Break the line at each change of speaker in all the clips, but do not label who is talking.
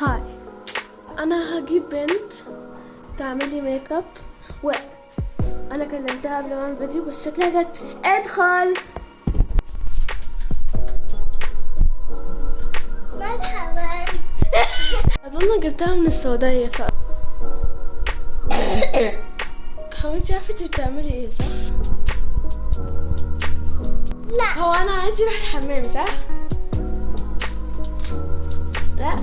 Hi أنا هجيب بنت تعمل لي ميك اب و أنا كلمتها قبل ما أعمل فيديو بس شكلها جت أدخل
مرحبا
أظن جبتها من السعودية ف هو انت عارفة انت بتعملي إيه صح؟
لا
هو أنا عايزة أروح الحمام صح؟ لا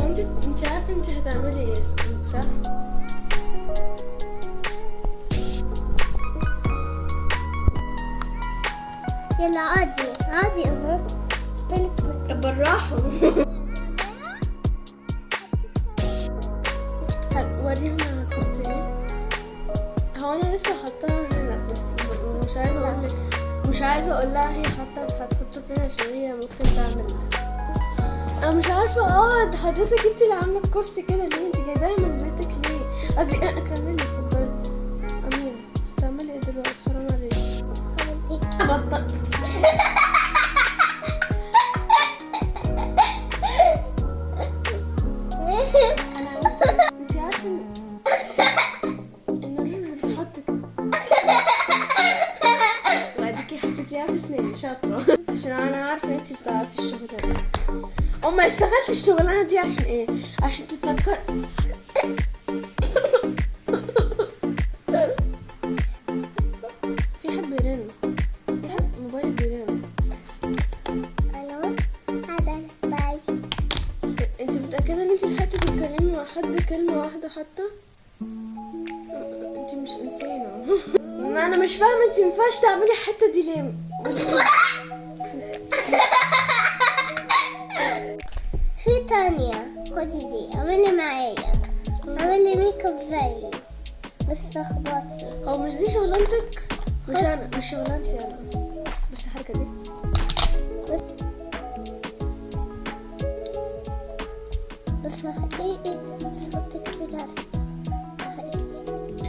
هو انت عارفة انت هتعملي إيه صح؟
يلا عادي عادي اهو.
بالراحة. وريهم أنا هتحط إيه. هو أنا لسه م- مش عايزة أقول مش عايزة أقول لها هي حاطة هتحطه فين عشان هي ممكن تعمل. أنا مش عارفة آه ده حضرتك أنت اللي عاملة الكرسي كده ليه؟ أنت جايباها من بيتك ليه؟ قصدي كملي اتفضلي. أميرة هتعملي إيه دلوقتي؟ حرام عليكي. بطل. سناني شاطرة. عشان أنا عارفة ان انت بتعرفي الشغلانة اما اشتغلت الشغلانة دي عشان إيه؟ عشان تتذكر. في حد بيرن؟ في حد موبايل بيرن؟
ألو؟ هذا باي.
انت متأكدة إن انت لحقتي تتكلمي مع حد؟ كلمة واحدة حتى؟ انت مش إنسانة. ما أنا مش فاهمة انت مينفعش تعملي الحتة دي ليه
في تانية خدي دي. اعملي معايا. اعملي ميك اب زيي. بس اخبطي.
هو مش دي شغلانتك؟ مش أنا مش شغلانتي أنا. بس الحركة دي.
بس بس حقيقي بس حطي كتير حقيقي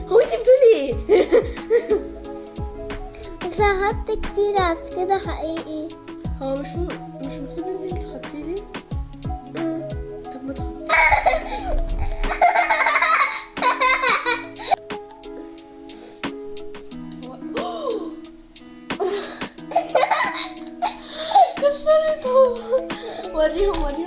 هو انت بتقولي
إيه؟ هحط كتير عس كده حقيقي.
هو مش م- مش المفروض انت اللي تحطي لي. طب ما تحطي كسرتهم وريهم وريهم.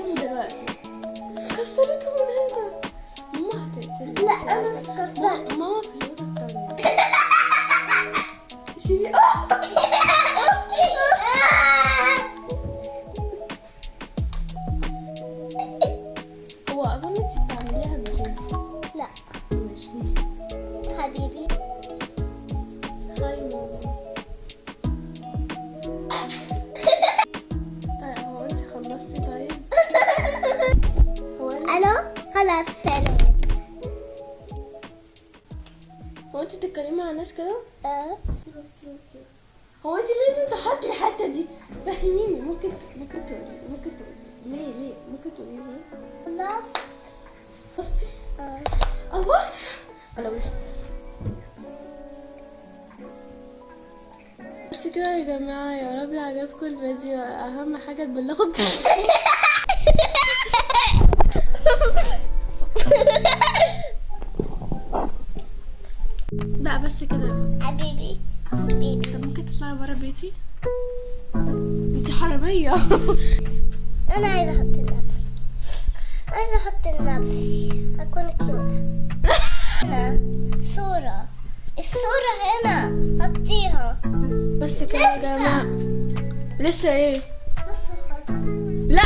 هو انت بتتكلمي مع الناس كده؟
آه.
هو انت لازم تحطي الحتة دي. فهميني ممكن ممكن تقولي ممكن تقولي. ليه ليه؟ ممكن تقولي ليه؟
خلاص
بصي.
آه.
ابص على وشي بس كده يا جماعة يا رب عجبكم الفيديو. أهم حاجة تبلغوا. لا بس كده.
حبيبي. حبيبي
طب ممكن تطلعي برا بيتي؟ انتي حرامية.
أنا عايزة أحط لنفسي. عايزة أحط لنفسي. أكون كيوت هنا صورة. الصورة هنا. حطيها.
بس كده يا جماعة. لسه
إيه؟ حط.
لا!